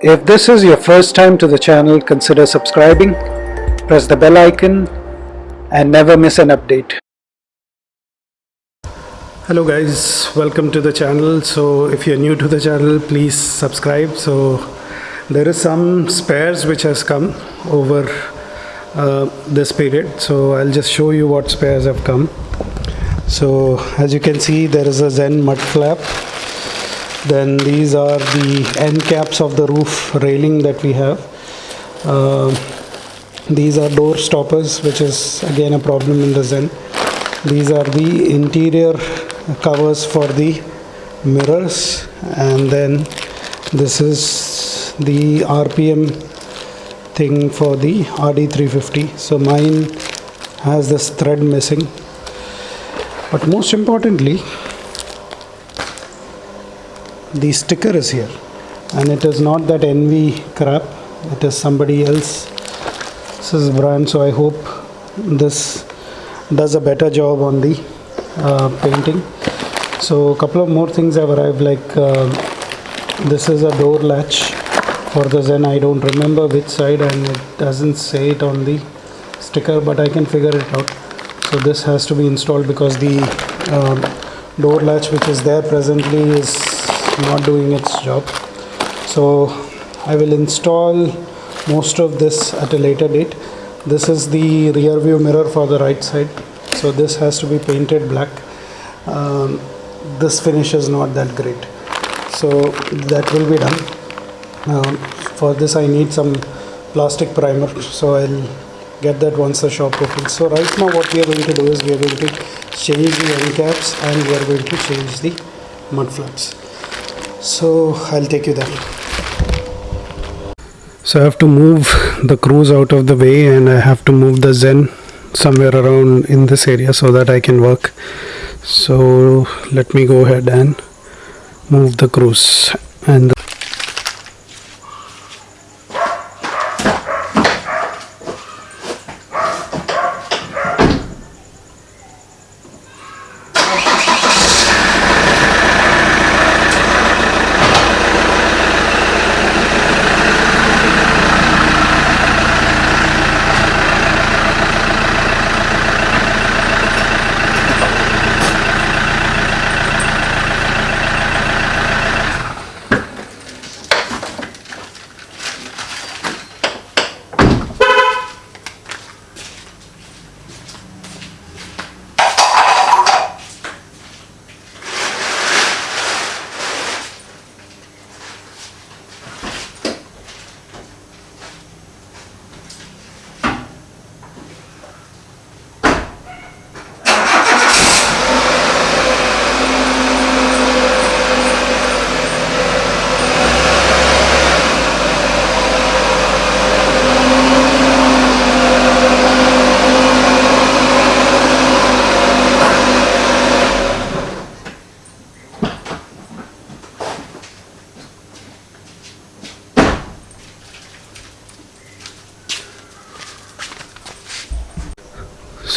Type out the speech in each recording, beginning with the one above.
If this is your first time to the channel, consider subscribing, press the bell icon and never miss an update. Hello guys, welcome to the channel. So if you're new to the channel, please subscribe. So there is some spares which has come over uh, this period. So I'll just show you what spares have come. So as you can see, there is a Zen mud flap then these are the end caps of the roof railing that we have. Uh, these are door stoppers which is again a problem in the Zen. These are the interior covers for the mirrors. And then this is the RPM thing for the RD350 so mine has this thread missing. But most importantly the sticker is here. And it is not that NV crap. It is somebody else's brand so I hope this does a better job on the uh, painting. So a couple of more things have arrived like uh, this is a door latch for the Zen. I don't remember which side and it doesn't say it on the sticker but I can figure it out. So this has to be installed because the uh, door latch which is there presently is not doing its job. So I will install most of this at a later date. This is the rear view mirror for the right side. So this has to be painted black. Um, this finish is not that great. So that will be done. Um, for this I need some plastic primer. So I'll get that once the shop opens. So right now what we are going to do is we are going to change the end caps and we are going to change the mud flaps so I'll take you there. So I have to move the Cruze out of the way and I have to move the Zen somewhere around in this area so that I can work. So let me go ahead and move the Cruze and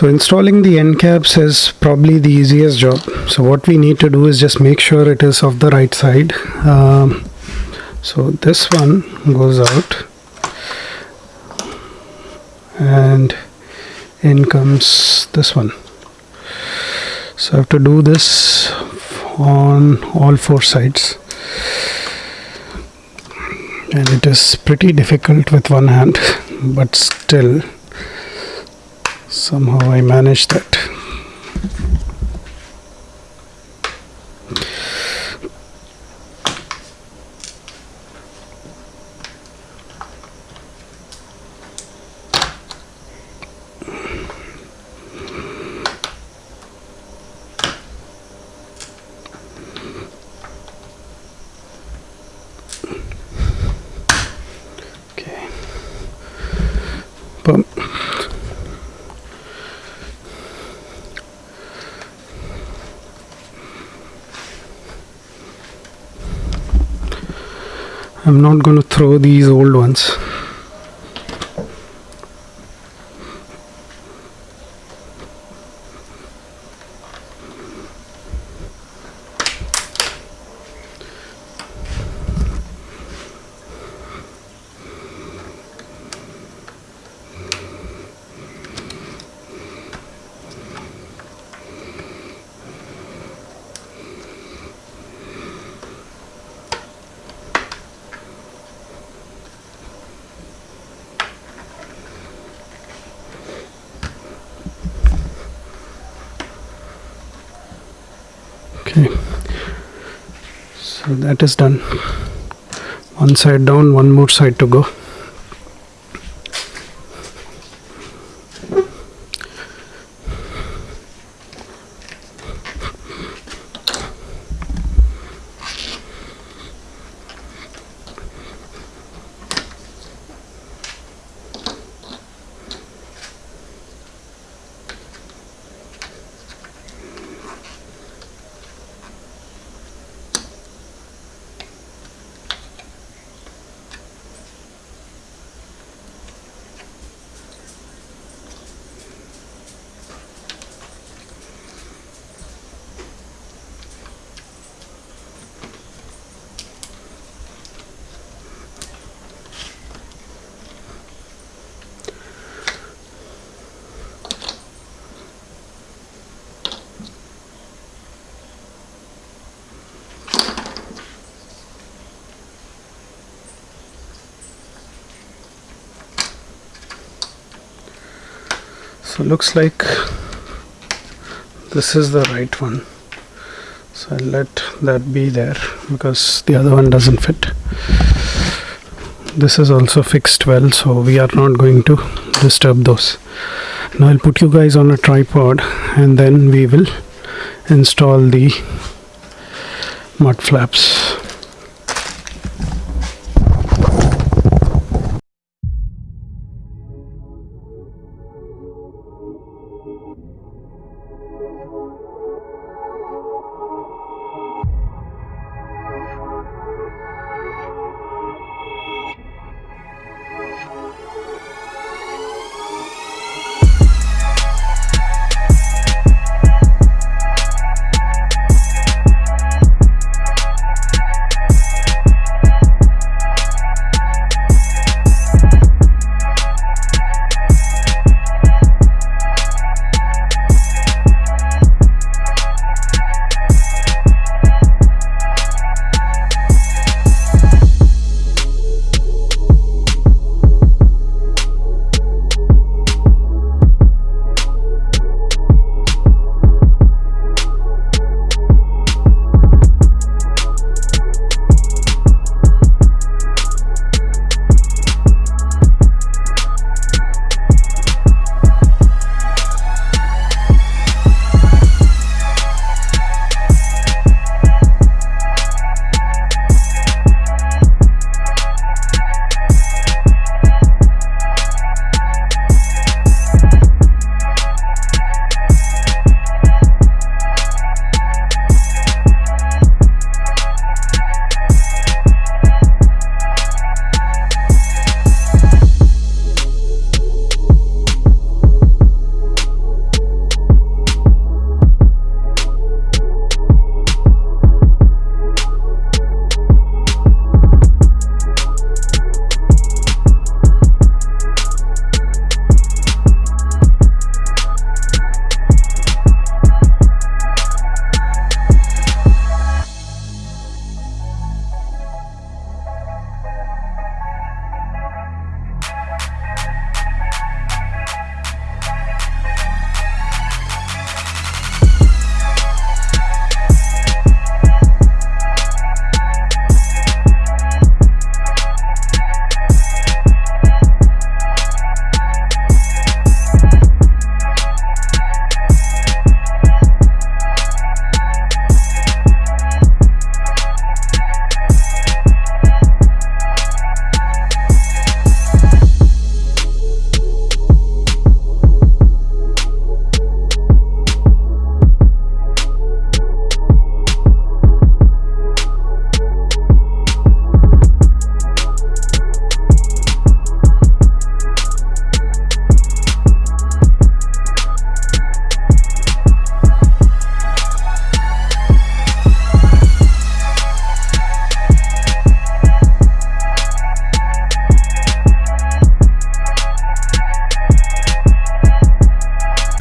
so installing the end caps is probably the easiest job. So what we need to do is just make sure it is of the right side. Um, so this one goes out. And in comes this one. So I have to do this on all four sides. And it is pretty difficult with one hand but still somehow I managed that I'm not going to throw these old ones so that is done. One side down one more side to go so looks like this is the right one. So I'll let that be there because the other one doesn't fit. This is also fixed well so we are not going to disturb those. Now I'll put you guys on a tripod and then we will install the mud flaps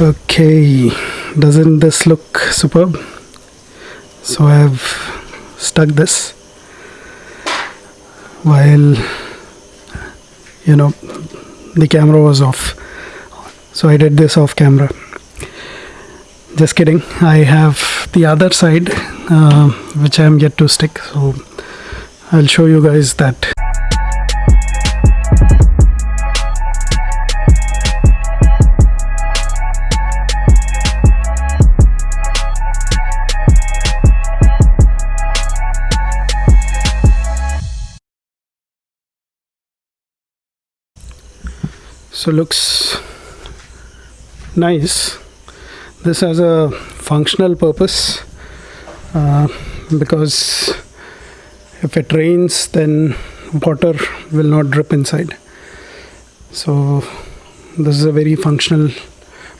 okay doesn't this look superb? So I have stuck this while you know the camera was off. So I did this off camera. Just kidding. I have the other side uh, which I am yet to stick. So I'll show you guys that so looks nice. This has a functional purpose uh, because if it rains then water will not drip inside. So this is a very functional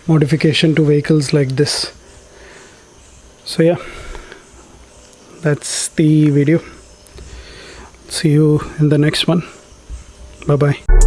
modification to vehicles like this. So yeah that's the video. See you in the next one. Bye bye